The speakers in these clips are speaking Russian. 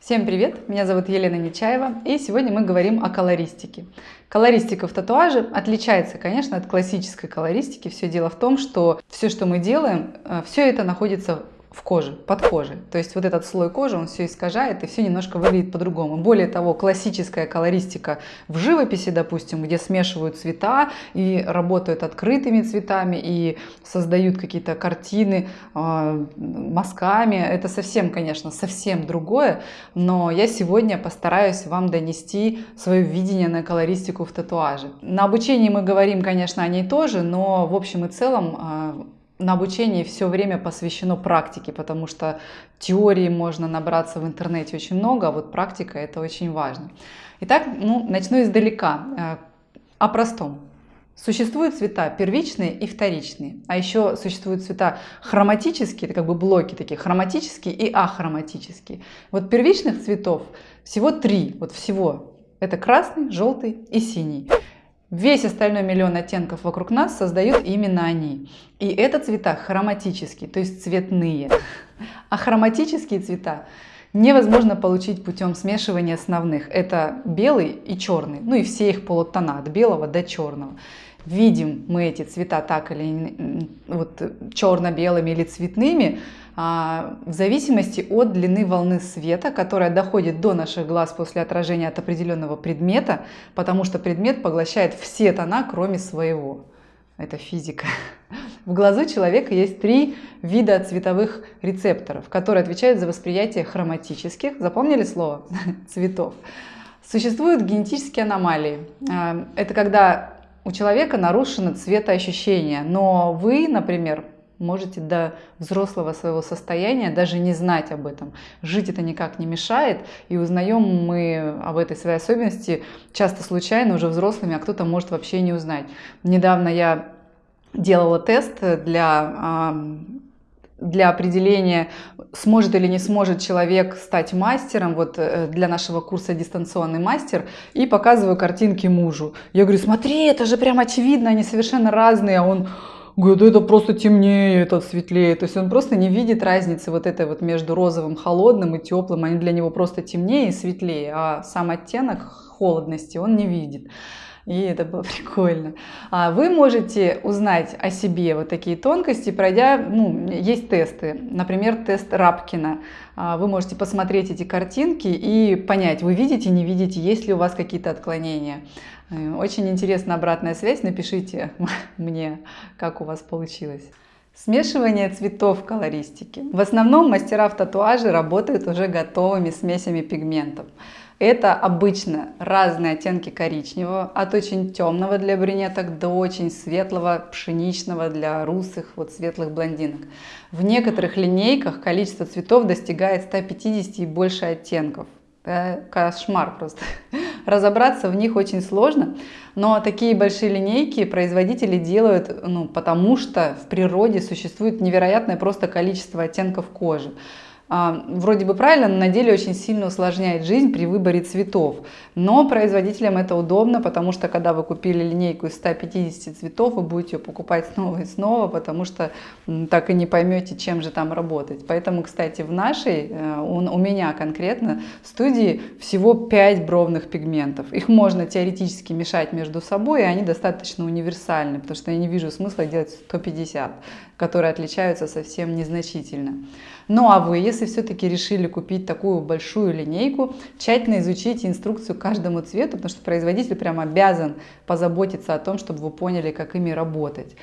Всем привет! Меня зовут Елена Нечаева и сегодня мы говорим о колористике. Колористика в татуаже отличается, конечно, от классической колористики. Все дело в том, что все, что мы делаем, э, все это находится в коже, под кожей. То есть вот этот слой кожи, он все искажает и все немножко выглядит по-другому. Более того, классическая колористика в живописи, допустим, где смешивают цвета и работают открытыми цветами и создают какие-то картины э, мазками, это совсем, конечно, совсем другое, но я сегодня постараюсь вам донести свое видение на колористику в татуаже. На обучении мы говорим, конечно, о ней тоже, но в общем и целом э, на обучении все время посвящено практике, потому что теории можно набраться в интернете очень много, а вот практика это очень важно. Итак, ну, начну издалека, э, о простом. Существуют цвета первичные и вторичные, а еще существуют цвета хроматические, это как бы блоки такие, хроматические и ахроматические. Вот первичных цветов всего три, вот всего. Это красный, желтый и синий. Весь остальной миллион оттенков вокруг нас создают именно они. И это цвета хроматические, то есть цветные. А хроматические цвета невозможно получить путем смешивания основных. Это белый и черный, ну и все их полутона, от белого до черного. Видим мы эти цвета так или вот черно-белыми или цветными, в зависимости от длины волны света, которая доходит до наших глаз после отражения от определенного предмета, потому что предмет поглощает все тона, кроме своего. Это физика. В глазу человека есть три вида цветовых рецепторов, которые отвечают за восприятие хроматических, запомнили слово, цветов. Существуют генетические аномалии. А, это когда у человека нарушено цветоощущение, но вы, например, можете до взрослого своего состояния даже не знать об этом. Жить это никак не мешает, и узнаем мы об этой своей особенности часто случайно, уже взрослыми, а кто-то может вообще не узнать. Недавно я делала тест для для определения, сможет или не сможет человек стать мастером, вот э, для нашего курса дистанционный мастер, и показываю картинки мужу. Я говорю, смотри, это же прям очевидно, они совершенно разные, а он говорит, это просто темнее, это светлее. То есть он просто не видит разницы вот этой вот между розовым, холодным и теплым. Они для него просто темнее и светлее, а сам оттенок холодности он не видит. И это было прикольно. А вы можете узнать о себе вот такие тонкости, пройдя, ну, есть тесты, например, тест Рапкина. А вы можете посмотреть эти картинки и понять, вы видите, не видите, есть ли у вас какие-то отклонения. Э, очень интересная обратная связь, напишите мне, как у вас получилось. Смешивание цветов в колористике. В основном мастера в татуаже работают уже готовыми смесями пигментов. Это обычно разные оттенки коричневого, от очень темного для брюнеток до очень светлого, пшеничного для русых, вот светлых блондинок. В некоторых линейках количество цветов достигает 150 и больше оттенков. Это кошмар просто. Разобраться в них очень сложно, но такие большие линейки производители делают, ну, потому что в природе существует невероятное просто количество оттенков кожи. А, вроде бы правильно, но на деле очень сильно усложняет жизнь при выборе цветов. Но производителям это удобно, потому что когда вы купили линейку из 150 цветов, вы будете ее покупать снова и снова, потому что так и не поймете, чем же там работать. Поэтому, кстати, в нашей, э, у меня конкретно, студии всего 5 бровных пигментов. Их можно теоретически мешать между собой, и они достаточно универсальны, потому что я не вижу смысла делать 150, которые отличаются совсем незначительно. Ну а вы, если все-таки решили купить такую большую линейку, тщательно изучите инструкцию каждому цвету, потому что производитель прям обязан позаботиться о том, чтобы вы поняли, как ими работать.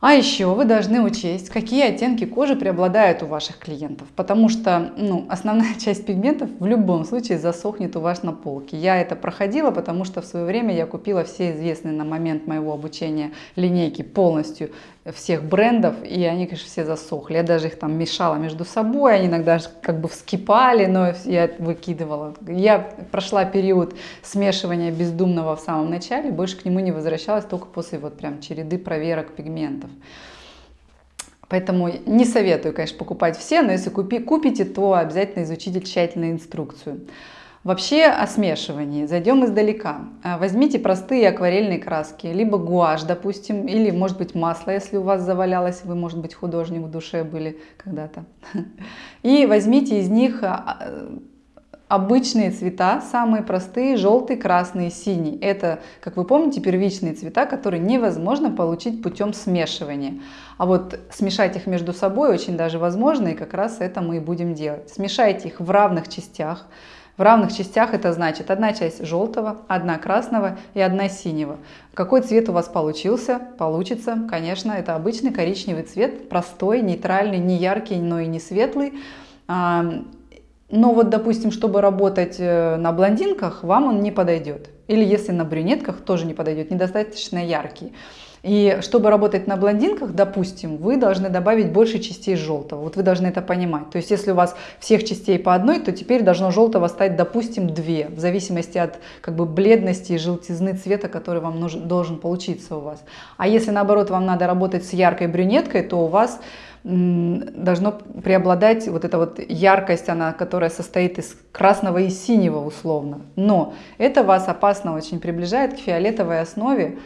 А еще вы должны учесть, какие оттенки кожи преобладают у ваших клиентов, потому что ну, основная часть пигментов в любом случае засохнет у вас на полке. Я это проходила, потому что в свое время я купила все известные на момент моего обучения линейки полностью всех брендов, и они, конечно, все засохли. Я даже их там мешала между собой, они иногда как бы вскипали, но я выкидывала. Я прошла период смешивания бездумного в самом начале, больше к нему не возвращалась, только после вот прям череды проверок пигментов. Поэтому не советую, конечно, покупать все, но если купи, купите, то обязательно изучите тщательно инструкцию. Вообще о смешивании. Зайдем издалека. А, возьмите простые акварельные краски, либо гуашь, допустим, или, может быть, масло, если у вас завалялось, вы, может быть, художник в душе были когда-то. И возьмите из них а, обычные цвета, самые простые, желтый, красный, синий. Это, как вы помните, первичные цвета, которые невозможно получить путем смешивания. А вот смешать их между собой очень даже возможно, и как раз это мы и будем делать. Смешайте их в равных частях. В равных частях это значит одна часть желтого, одна красного и одна синего. Какой цвет у вас получился? Получится, конечно, это обычный коричневый цвет, простой, нейтральный, не яркий, но и не светлый но вот, допустим, чтобы работать э, на блондинках, вам он не подойдет. Или если на брюнетках, тоже не подойдет, недостаточно яркий. И чтобы работать на блондинках, допустим, вы должны добавить больше частей желтого. Вот вы должны это понимать. То есть если у вас всех частей по одной, то теперь должно желтого стать, допустим, две. В зависимости от как бы, бледности и желтизны цвета, который вам нужен, должен получиться у вас. А если наоборот вам надо работать с яркой брюнеткой, то у вас должно преобладать вот эта вот яркость, она, которая состоит из красного и синего условно. Но это вас опасно очень приближает к фиолетовой основе,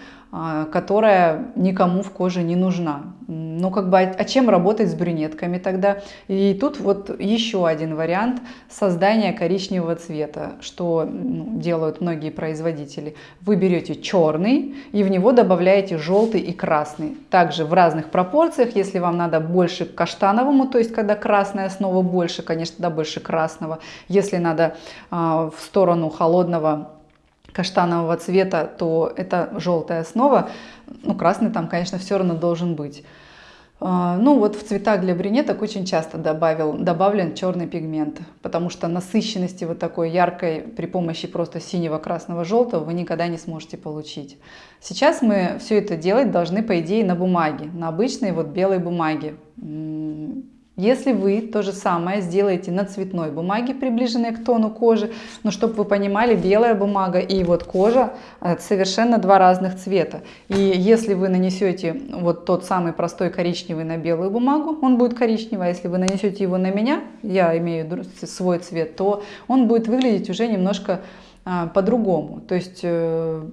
которая никому в коже не нужна. Ну, как бы, а, а чем работать с брюнетками тогда? И тут вот еще один вариант создания коричневого цвета, что ну, делают многие производители. Вы берете черный и в него добавляете желтый и красный. Также в разных пропорциях, если вам надо больше к каштановому, то есть когда красная основа больше, конечно, да, больше красного. Если надо э, в сторону холодного каштанового цвета, то это желтая основа. Ну, красный там, конечно, все равно должен быть. А, ну вот в цветах для брюнеток очень часто добавил, добавлен черный пигмент, потому что насыщенности вот такой яркой при помощи просто синего, красного, желтого вы никогда не сможете получить. Сейчас мы все это делать должны по идее на бумаге, на обычной вот белой бумаге. Если вы то же самое сделаете на цветной бумаге, приближенной к тону кожи, но чтобы вы понимали, белая бумага и вот кожа э, совершенно два разных цвета. И если вы нанесете вот тот самый простой коричневый на белую бумагу, он будет коричневый, а если вы нанесете его на меня, я имею свой цвет, то он будет выглядеть уже немножко а, по-другому. То есть э,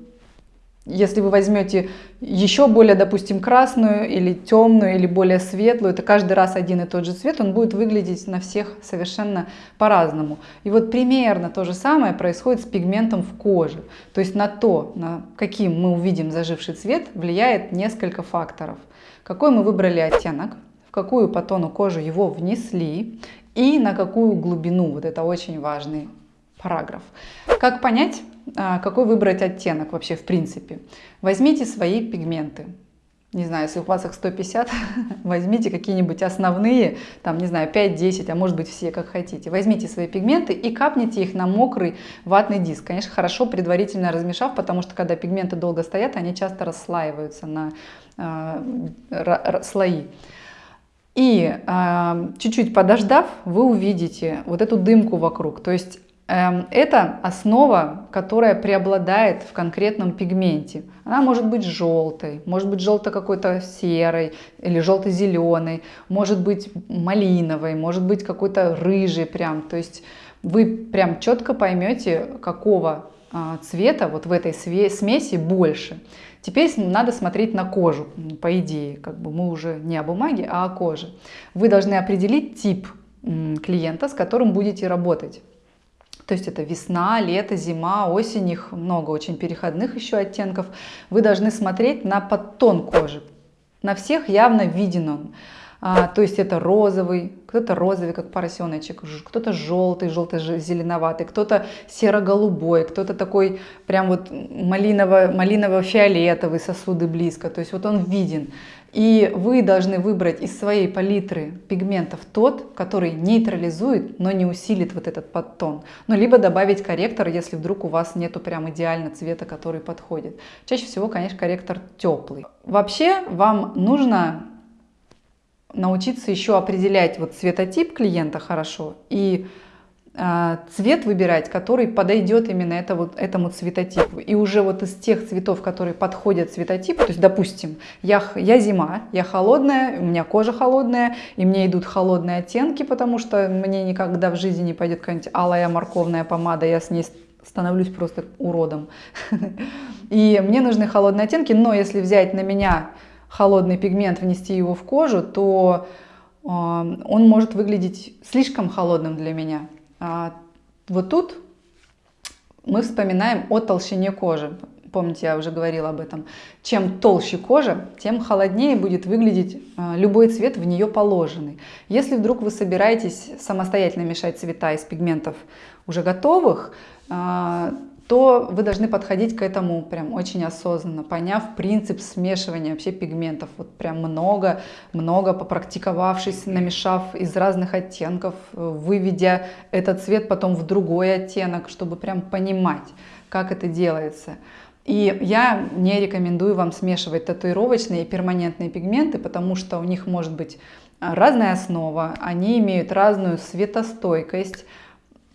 если вы возьмете еще более, допустим, красную или темную, или более светлую, это каждый раз один и тот же цвет, он будет выглядеть на всех совершенно по-разному. И вот примерно то же самое происходит с пигментом в коже. То есть на то, на каким мы увидим заживший цвет, влияет несколько факторов. Какой мы выбрали оттенок, в какую по тону кожи его внесли и на какую глубину. Вот это очень важный параграф. Как понять, а, какой выбрать оттенок вообще в принципе? Возьмите свои пигменты. Не знаю, если у вас их 150, возьмите какие-нибудь основные, там, не знаю, 5-10, а может быть все, как хотите. Возьмите свои пигменты и капните их на мокрый ватный диск. Конечно, хорошо предварительно размешав, потому что когда пигменты долго стоят, они часто расслаиваются на э, слои. И чуть-чуть э, подождав, вы увидите вот эту дымку вокруг. То есть это основа, которая преобладает в конкретном пигменте. Она может быть желтой, может быть желто какой-то серой или желто-зеленой, может быть малиновой, может быть какой-то рыжий прям. То есть вы прям четко поймете, какого а, цвета вот в этой смеси больше. Теперь надо смотреть на кожу, по идее, как бы мы уже не о бумаге, а о коже. Вы должны определить тип клиента, с которым будете работать. То есть это весна, лето, зима, осень, их много очень переходных еще оттенков. Вы должны смотреть на подтон кожи. На всех явно виден он. А, то есть это розовый, кто-то розовый, как поросеночек, кто-то желтый, желто-зеленоватый, кто-то серо-голубой, кто-то такой прям вот малиново-фиолетовый сосуды близко. То есть вот он виден. И вы должны выбрать из своей палитры пигментов тот, который нейтрализует, но не усилит вот этот подтон. Ну, либо добавить корректор, если вдруг у вас нету прям идеально цвета, который подходит. Чаще всего, конечно, корректор теплый. Вообще вам нужно научиться еще определять вот цветотип клиента хорошо и цвет выбирать, который подойдет именно это, вот, этому цветотипу. И уже вот из тех цветов, которые подходят цветотипу, то есть, допустим, я, я зима, я холодная, у меня кожа холодная, и мне идут холодные оттенки, потому что мне никогда в жизни не пойдет какая-нибудь алая морковная помада, я с ней становлюсь просто уродом. И мне нужны холодные оттенки, но если взять на меня холодный пигмент, внести его в кожу, то а, он может выглядеть слишком холодным для меня. А, Вот тут мы вспоминаем о толщине кожи. Помните, я уже говорила об этом. Чем толще кожа, тем холоднее будет выглядеть а, любой цвет в нее положенный. Если вдруг вы собираетесь самостоятельно мешать цвета из пигментов уже готовых, а, то вы должны подходить к этому прям очень осознанно, поняв принцип смешивания вообще пигментов. Вот прям много, много попрактиковавшись, намешав из разных оттенков, выведя этот цвет потом в другой оттенок, чтобы прям понимать, как это делается. И я не рекомендую вам смешивать татуировочные и перманентные пигменты, потому что у них может быть разная основа, они имеют разную светостойкость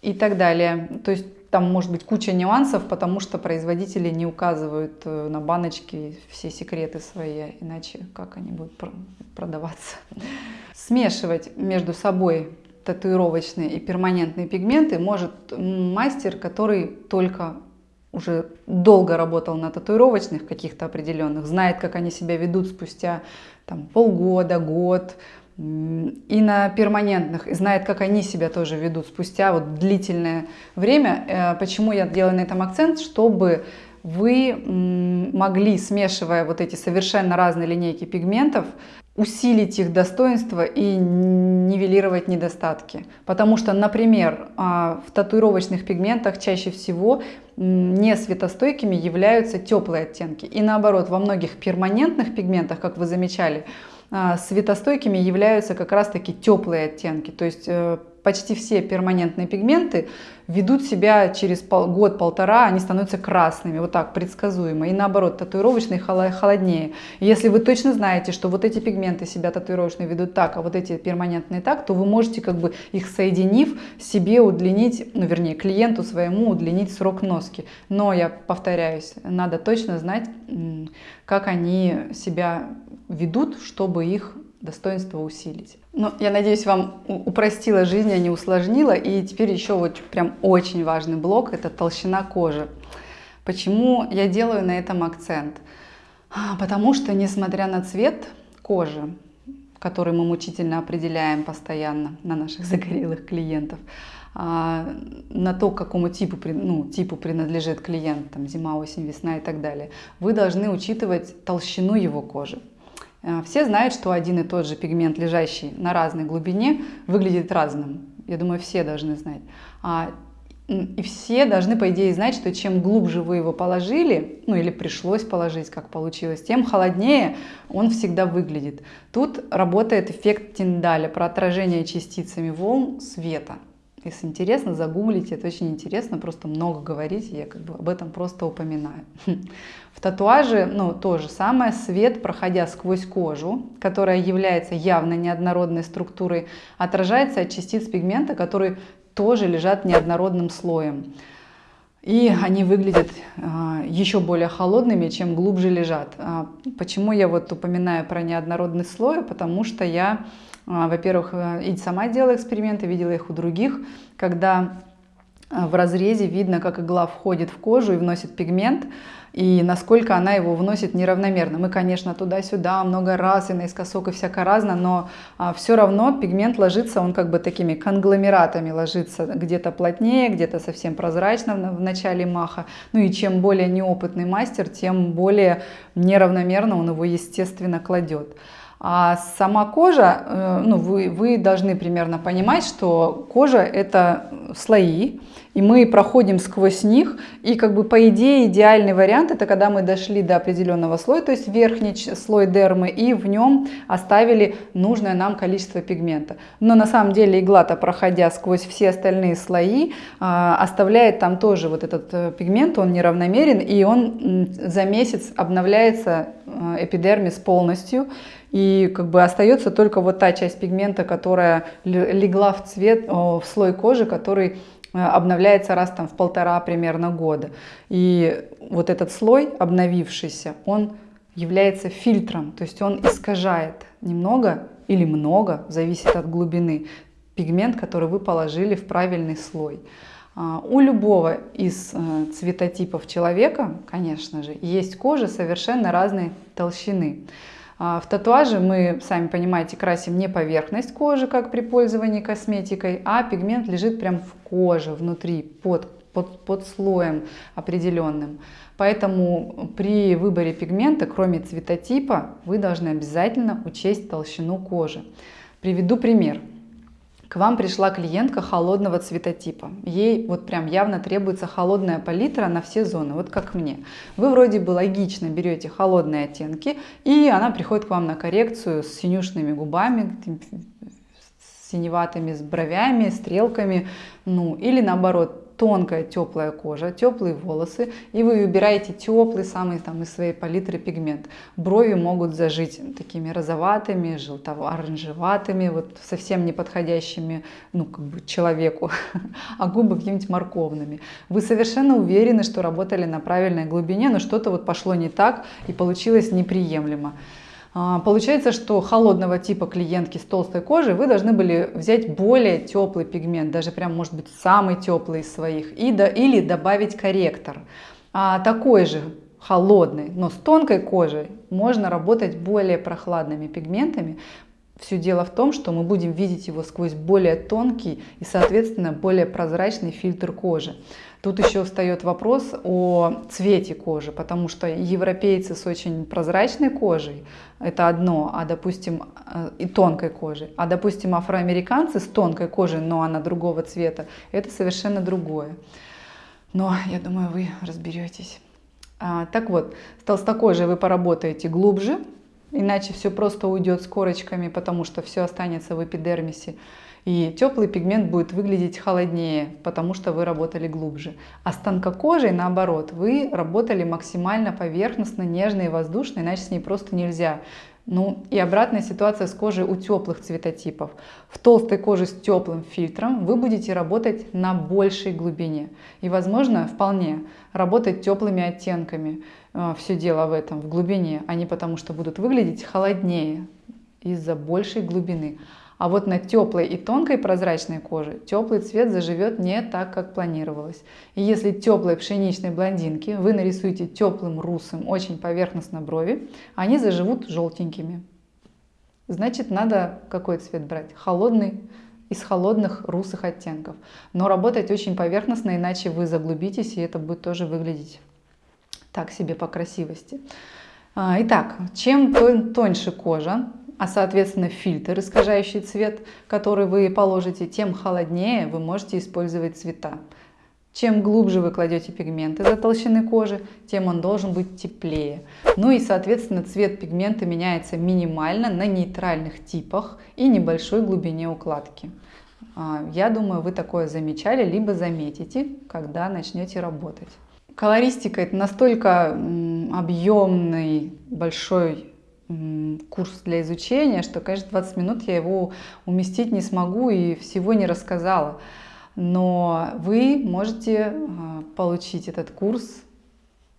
и так далее. То есть там может быть куча нюансов, потому что производители не указывают э, на баночке все секреты свои, иначе как они будут продаваться. Смешивать между собой татуировочные и перманентные пигменты может мастер, который только уже долго работал на татуировочных каких-то определенных, знает, как они себя ведут спустя там, полгода, год, и на перманентных, и знает, как они себя тоже ведут спустя вот длительное время. Э, почему я делаю на этом акцент? Чтобы вы могли, смешивая вот эти совершенно разные линейки пигментов, усилить их достоинство и нивелировать недостатки. Потому что, например, а, в татуировочных пигментах чаще всего не светостойкими являются теплые оттенки. И наоборот, во многих перманентных пигментах, как вы замечали, светостойкими являются как раз-таки теплые оттенки. То есть э, почти все перманентные пигменты ведут себя через год-полтора, они становятся красными, вот так, предсказуемо. И наоборот, татуировочные холоднее. Если вы точно знаете, что вот эти пигменты себя татуировочные ведут так, а вот эти перманентные так, то вы можете как бы их соединив, себе удлинить, ну вернее, клиенту своему удлинить срок носки. Но я повторяюсь, надо точно знать, как они себя ведут, чтобы их достоинство усилить. Ну, я надеюсь, вам упростила жизнь, а не усложнила. И теперь еще вот прям очень важный блок – это толщина кожи. Почему я делаю на этом акцент? А, потому что, несмотря на цвет кожи, который мы мучительно определяем постоянно на наших загорелых клиентов, а, на то, к какому типу, ну, типу принадлежит клиент, там, зима, осень, весна и так далее, вы должны учитывать толщину его кожи. А, все знают, что один и тот же пигмент, лежащий на разной глубине, выглядит разным. Я думаю, все должны знать. А, и все должны, по идее, знать, что чем глубже вы его положили, ну или пришлось положить, как получилось, тем холоднее он всегда выглядит. Тут работает эффект Тиндаля про отражение частицами волн света. Если интересно, загуглите, это очень интересно, просто много говорите, я как бы об этом просто упоминаю. В татуаже, ну, то же самое, свет, проходя сквозь кожу, которая является явно неоднородной структурой, отражается от частиц пигмента, которые тоже лежат неоднородным слоем. И они выглядят а, еще более холодными, чем глубже лежат. А, почему я вот упоминаю про неоднородный слой? Потому что я во-первых, э, и сама делала эксперименты, видела их у других, когда э, в разрезе видно, как игла входит в кожу и вносит пигмент, и насколько она его вносит неравномерно. Мы, конечно, туда-сюда много раз и наискосок и всяко разно, но а, все равно пигмент ложится, он как бы такими конгломератами ложится, где-то плотнее, где-то совсем прозрачно в, в начале маха. Ну и чем более неопытный мастер, тем более неравномерно он его, естественно, кладет. А сама кожа, э, ну, вы, вы должны примерно понимать, что кожа это слои, и мы проходим сквозь них, и как бы по идее идеальный вариант это когда мы дошли до определенного слоя, то есть верхний слой дермы, и в нем оставили нужное нам количество пигмента. Но на самом деле игла-то, проходя сквозь все остальные слои, а, оставляет там тоже вот этот э, пигмент, он неравномерен, и он за месяц обновляется э, эпидермис полностью, и как бы остается только вот та часть пигмента, которая легла в цвет, в слой кожи, который э, обновляется раз там в полтора примерно года. И вот этот слой обновившийся, он является фильтром, то есть он искажает немного или много, зависит от глубины, пигмент, который вы положили в правильный слой. А, у любого из э, цветотипов человека, конечно же, есть кожа совершенно разной толщины. А в татуаже мы, сами понимаете, красим не поверхность кожи, как при пользовании косметикой, а пигмент лежит прям в коже, внутри, под, под, под слоем определенным. Поэтому при выборе пигмента, кроме цветотипа, вы должны обязательно учесть толщину кожи. Приведу пример. К вам пришла клиентка холодного цветотипа. Ей вот прям явно требуется холодная палитра на все зоны, вот как мне. Вы вроде бы логично берете холодные оттенки, и она приходит к вам на коррекцию с синюшными губами, синеватыми, с бровями, стрелками, ну или наоборот тонкая теплая кожа, теплые волосы, и вы выбираете теплый, самый там из своей палитры пигмент. Брови могут зажить такими розоватыми, желто-оранжеватыми, вот совсем не подходящими ну, как бы человеку, а губы какими-нибудь морковными. Вы совершенно уверены, что работали на правильной глубине, но что-то вот пошло не так и получилось неприемлемо. А, получается, что холодного типа клиентки с толстой кожей вы должны были взять более теплый пигмент, даже прям может быть самый теплый из своих, и до, или добавить корректор. А такой же холодный, но с тонкой кожей можно работать более прохладными пигментами. Все дело в том, что мы будем видеть его сквозь более тонкий и, соответственно, более прозрачный фильтр кожи. Тут еще встает вопрос о цвете кожи, потому что европейцы с очень прозрачной кожей – это одно, а допустим, э, и тонкой кожей, а допустим, афроамериканцы с тонкой кожей, но она другого цвета – это совершенно другое. Но я думаю, вы разберетесь. А, так вот, с толстокожей вы поработаете глубже, иначе все просто уйдет с корочками, потому что все останется в эпидермисе и теплый пигмент будет выглядеть холоднее, потому что вы работали глубже. А с тонкокожей, наоборот, вы работали максимально поверхностно, нежно и воздушно, иначе с ней просто нельзя. Ну и обратная ситуация с кожей у теплых цветотипов. В толстой коже с теплым фильтром вы будете работать на большей глубине. И возможно вполне работать теплыми оттенками. Э, Все дело в этом, в глубине, а не потому что будут выглядеть холоднее из-за большей глубины. А вот на теплой и тонкой прозрачной коже теплый цвет заживет не так, как планировалось. И если теплой пшеничной блондинки вы нарисуете теплым русым очень поверхностно брови, они заживут желтенькими. Значит, надо какой цвет брать? Холодный, из холодных русых оттенков. Но работать очень поверхностно, иначе вы заглубитесь, и это будет тоже выглядеть так себе по красивости. А, итак, чем тоньше кожа, а соответственно фильтр, искажающий цвет, который вы положите, тем холоднее вы можете использовать цвета. Чем глубже вы кладете пигменты до толщины кожи, тем он должен быть теплее. Ну и, соответственно, цвет пигмента меняется минимально на нейтральных типах и небольшой глубине укладки. А, я думаю, вы такое замечали, либо заметите, когда начнете работать. Колористика – это настолько объемный, большой курс для изучения, что, конечно, 20 минут я его уместить не смогу и всего не рассказала. Но вы можете а, получить этот курс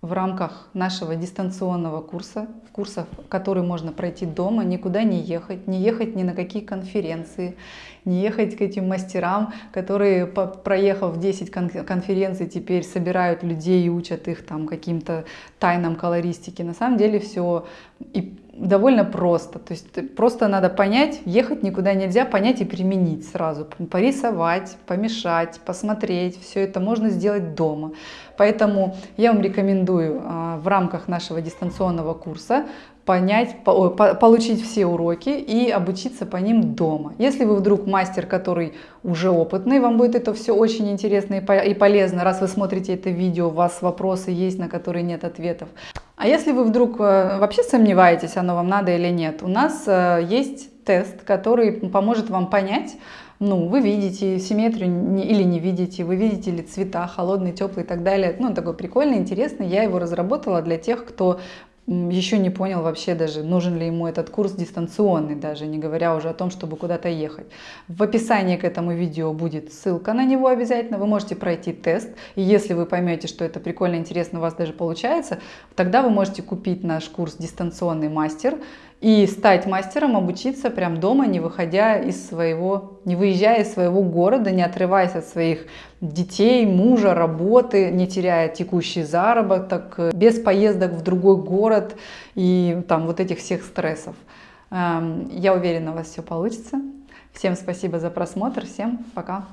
в рамках нашего дистанционного курса, курсов, который можно пройти дома, никуда не ехать, не ехать ни на какие конференции, не ехать к этим мастерам, которые, проехав 10 конференций, теперь собирают людей и учат их там каким-то тайнам колористики. На самом деле все и довольно просто. То есть просто надо понять, ехать никуда нельзя, понять и применить сразу. Порисовать, помешать, посмотреть. Все это можно сделать дома. Поэтому я вам рекомендую а, в рамках нашего дистанционного курса понять, по, по, получить все уроки и обучиться по ним дома. Если вы вдруг мастер, который уже опытный, вам будет это все очень интересно и полезно, раз вы смотрите это видео, у вас вопросы есть, на которые нет ответов. А если вы вдруг э, вообще сомневаетесь, оно вам надо или нет, у нас э, есть тест, который поможет вам понять, ну, вы видите симметрию или не видите, вы видите ли цвета, холодный, теплый и так далее. Ну, такой прикольный, интересный. Я его разработала для тех, кто еще не понял вообще даже, нужен ли ему этот курс дистанционный, даже не говоря уже о том, чтобы куда-то ехать. В описании к этому видео будет ссылка на него обязательно, вы можете пройти тест, и если вы поймете, что это прикольно, интересно, у вас даже получается, тогда вы можете купить наш курс «Дистанционный мастер», и стать мастером, обучиться прям дома, не выходя из своего, не выезжая из своего города, не отрываясь от своих детей, мужа, работы, не теряя текущий заработок, без поездок в другой город и там вот этих всех стрессов. Эм, я уверена, у вас все получится. Всем спасибо за просмотр, всем пока!